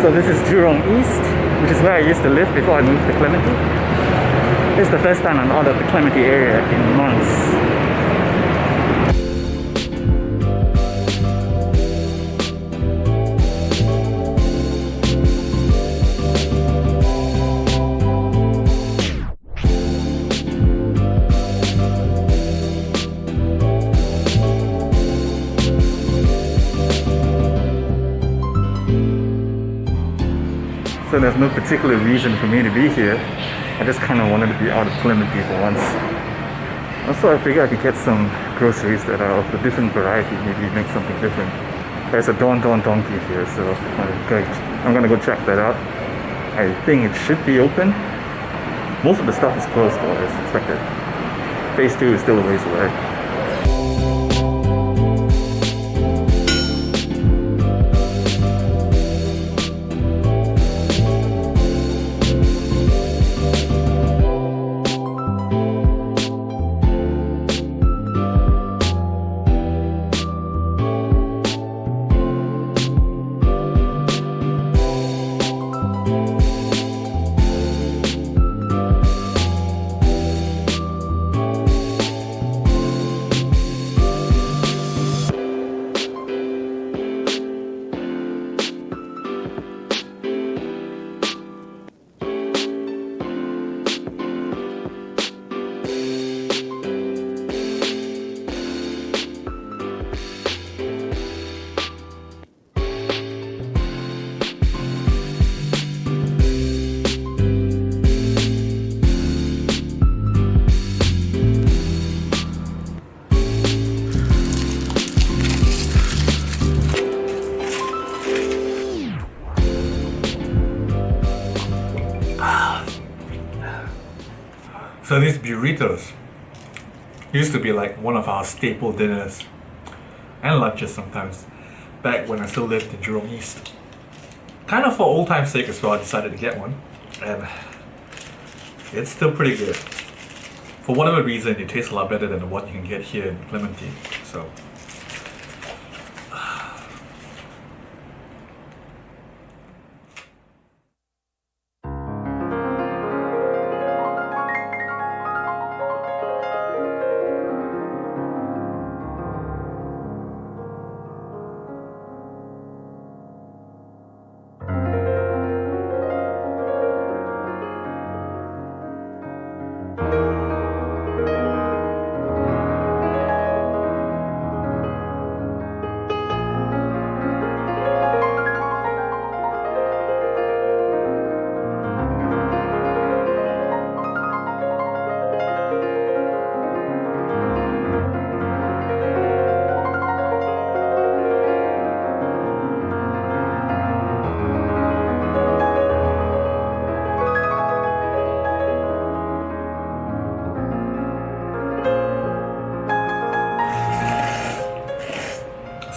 So this is Jurong East, which is where I used to live before I moved to Clementi. Is the first time I'm out of the Clementi area in months. So there's no particular reason for me to be here. I just kind of wanted to be out of Plymouth for once. Also, I figured I could get some groceries that are of a different variety, maybe make something different. There's a Don Don Donki here, so uh, I'm gonna go check that out. I think it should be open. Most of the stuff is closed though, as expected. Phase 2 is still a ways away. So these burritos used to be like one of our staple dinners and lunches sometimes back when I still lived in Jurong East. Kind of for old time's sake as well, I decided to get one and it's still pretty good. For whatever reason, it tastes a lot better than the one you can get here in Clementi. So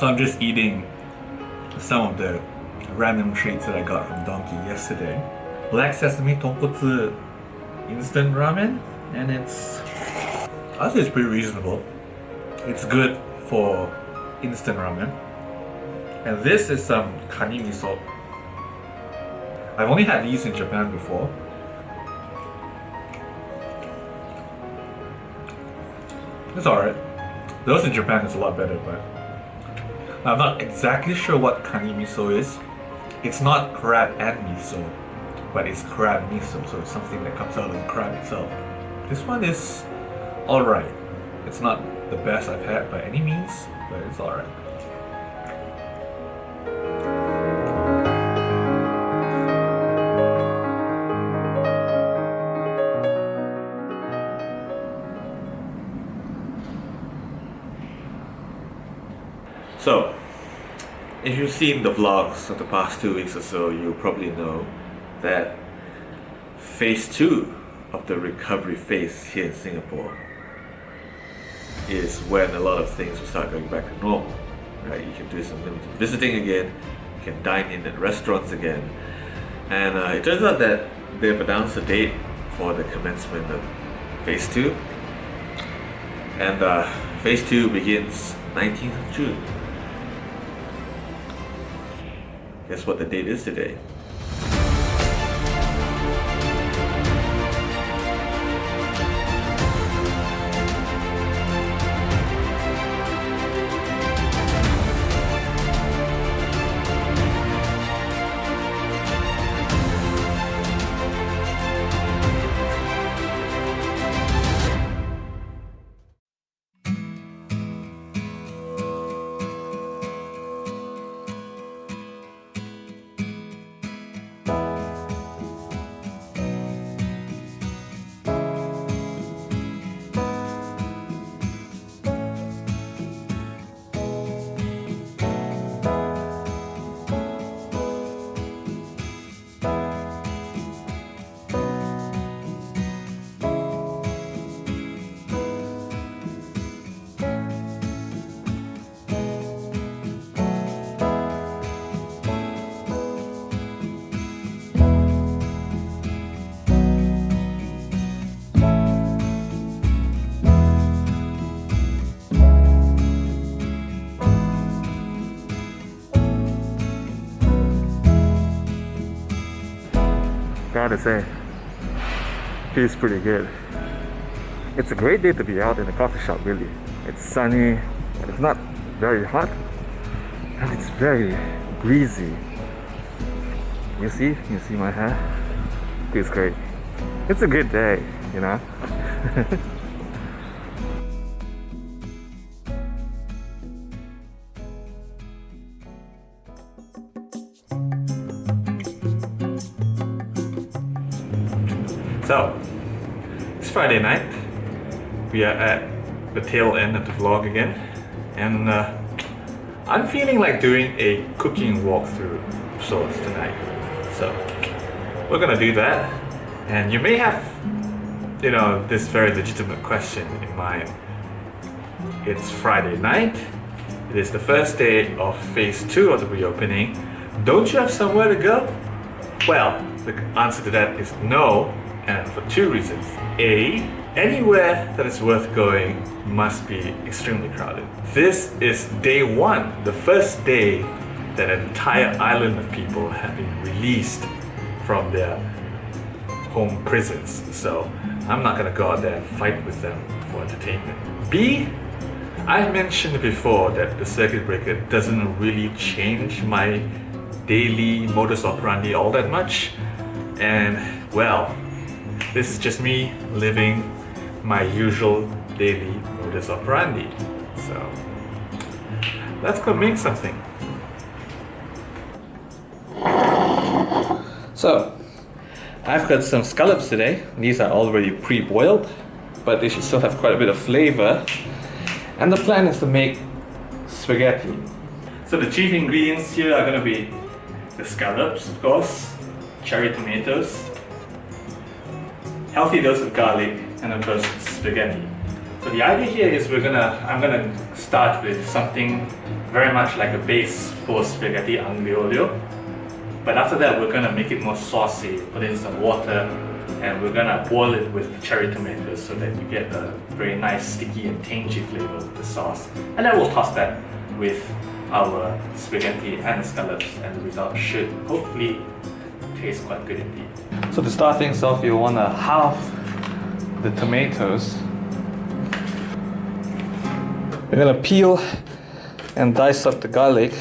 So I'm just eating some of the random treats that I got from Donki yesterday. Black sesame tonkotsu instant ramen and it's I think it's pretty reasonable. It's good for instant ramen. And this is some kani miso. I've only had these in Japan before. It's alright. Those in Japan is a lot better, but I'm not exactly sure what kani miso is. It's not crab and miso, but it's crab miso, so it's something that comes out of the crab itself. This one is alright. It's not the best I've had by any means, but it's alright. You've seen the vlogs of the past two weeks or so, you probably know that phase two of the recovery phase here in Singapore is when a lot of things will start going back to normal. Right? You can do some limited visiting again, you can dine in at restaurants again, and uh, it turns out that they've announced a date for the commencement of phase two, and uh, phase two begins 19th of June. Guess what the date is today? To say. Feels pretty good. It's a great day to be out in a coffee shop, really. It's sunny, it's not very hot, and it's very breezy. You see? You see my hair? Feels great. It's a good day, you know? So, it's Friday night. We are at the tail end of the vlog again, and uh, I'm feeling like doing a cooking walkthrough of sorts tonight. So, we're gonna do that, and you may have, you know, this very legitimate question in mind. It's Friday night. It is the first day of phase two of the reopening. Don't you have somewhere to go? Well, the answer to that is no, and for two reasons. A, anywhere that is worth going must be extremely crowded. This is day one, the first day that an entire island of people have been released from their home prisons. So I'm not gonna go out there and fight with them for entertainment. B, I mentioned before that the circuit breaker doesn't really change my daily modus operandi all that much. And well, this is just me living my usual daily modus operandi. So let's go make something. So I've got some scallops today. These are already pre-boiled, but they should still have quite a bit of flavor. And the plan is to make spaghetti. So the chief ingredients here are gonna be the scallops, of course, cherry tomatoes, healthy dose of garlic, and of course spaghetti. So the idea here is we're gonna, I'm gonna start with something very much like a base for spaghetti aglio. But after that, we're gonna make it more saucy, put in some water, and we're gonna boil it with cherry tomatoes so that you get a very nice sticky and tangy flavor of the sauce. And then we'll toss that with our spaghetti and scallops, and the result should hopefully taste quite good indeed. So to start things off, you want to halve the tomatoes. We're gonna peel and dice up the garlic.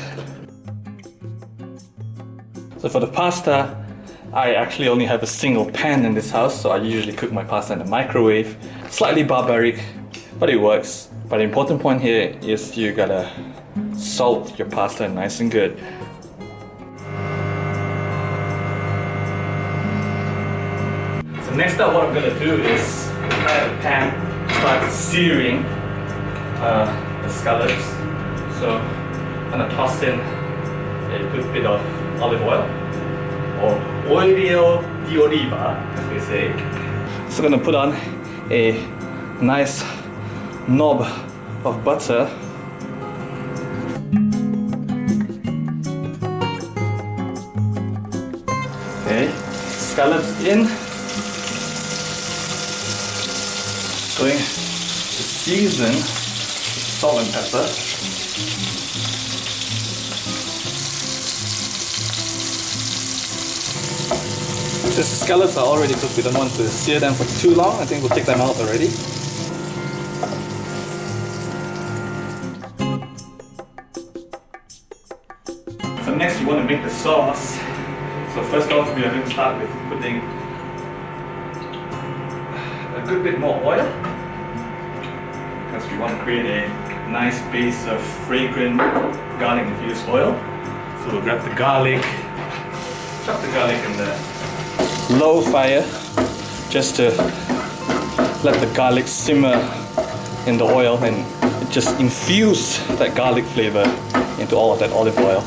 So for the pasta, I actually only have a single pan in this house, so I usually cook my pasta in the microwave. Slightly barbaric, but it works. But the important point here is you gotta salt your pasta nice and good. Next up what I'm gonna do is prepare the pan, start searing uh, the scallops. So I'm gonna toss in a good bit of olive oil or olio di oliva as they say. So I'm gonna put on a nice knob of butter Okay, scallops in. Going to season salt and pepper. The scallops are already cooked, we don't want to sear them for too long. I think we'll take them out already. So next you want to make the sauce. So first off we are going to start with putting a good bit more oil because we want to create a nice base of fragrant garlic infused oil. So we'll grab the garlic, chop the garlic in the low fire just to let the garlic simmer in the oil and just infuse that garlic flavor into all of that olive oil.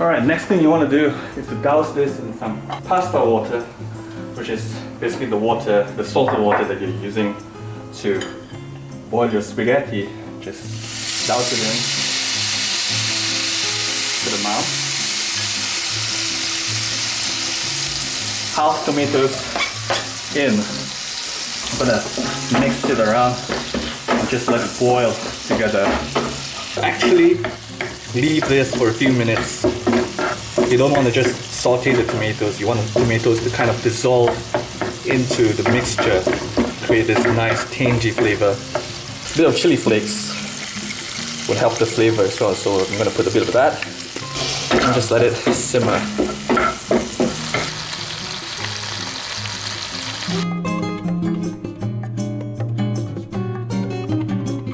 Alright, next thing you want to do is to douse this in some pasta water, which is basically the water, the salted water that you're using to boil your spaghetti. Just douse it in good mouth. Half tomatoes in. I'm gonna mix it around and just let it boil together. Actually, leave this for a few minutes. You don't want to just saute the tomatoes. You want the tomatoes to kind of dissolve into the mixture, create this nice tangy flavor. A bit of chili flakes would help the flavor as well. So I'm gonna put a bit of that and just let it simmer.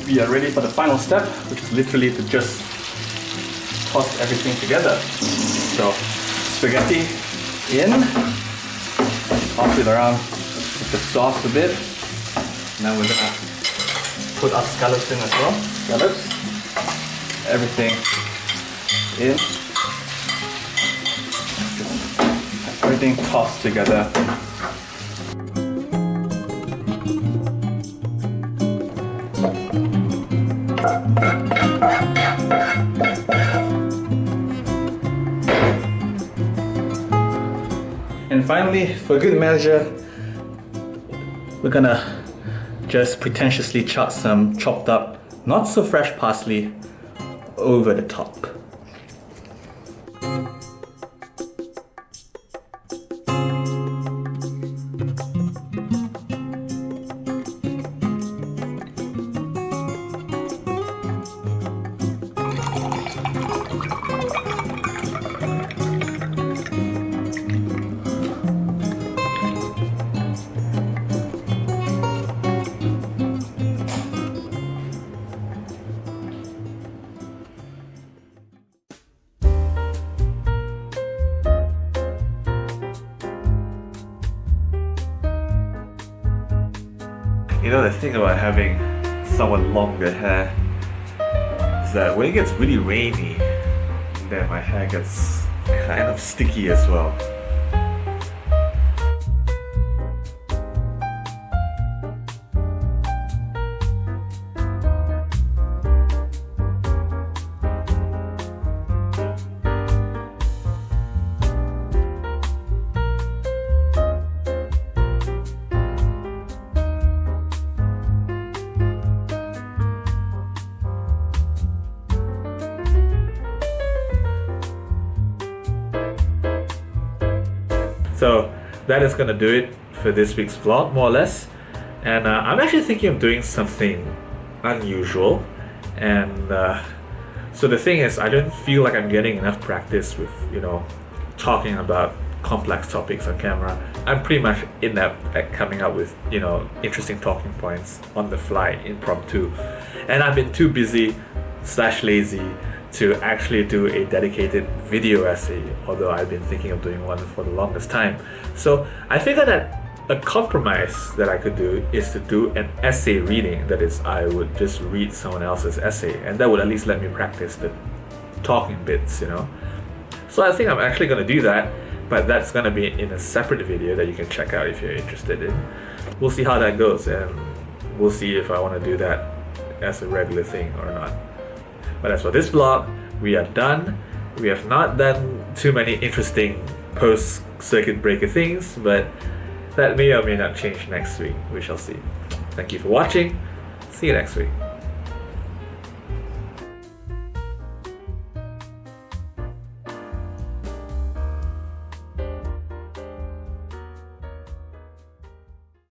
We are ready for the final step, which is literally to just toss everything together. So spaghetti in, toss it around with the sauce a bit. Now we're gonna put our scallops in as well. Scallops, everything in. Everything tossed together. And finally, for good measure, we're gonna just pretentiously chuck some chopped up, not so fresh parsley over the top. You know, the thing about having somewhat longer hair is that when it gets really rainy, then my hair gets kind of sticky as well. So that is gonna do it for this week's vlog, more or less. And uh, I'm actually thinking of doing something unusual. And uh, so the thing is, I don't feel like I'm getting enough practice with, you know, talking about complex topics on camera. I'm pretty much inept at coming up with, you know, interesting talking points on the fly, impromptu. And I've been too busy slash lazy to actually do a dedicated video essay, although I've been thinking of doing one for the longest time. So I figured that a compromise that I could do is to do an essay reading. That is, I would just read someone else's essay, and that would at least let me practice the talking bits, you know. So I think I'm actually going to do that, but that's going to be in a separate video that you can check out if you're interested in. We'll see how that goes, and we'll see if I want to do that as a regular thing or not. But as for this vlog, we are done. We have not done too many interesting post circuit breaker things, but that may or may not change next week. We shall see. Thank you for watching. See you next week.